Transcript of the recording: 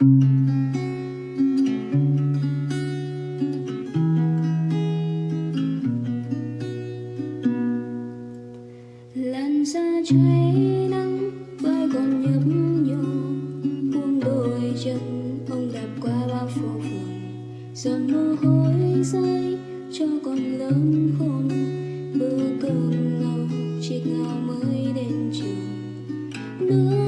làn da cháy nắng vai còn nhấp nhô, buông đôi chân ông đạp qua bao phố phường. Giọt mồ hôi rơi cho con lớn khôn, bữa cơm ngầu, chiếc ngao mới đến trường. Đứa